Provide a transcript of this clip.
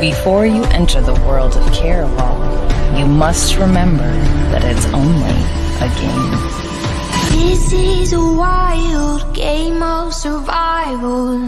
Before you enter the world of Caraval, you must remember that it's only a game. This is a wild game of survival.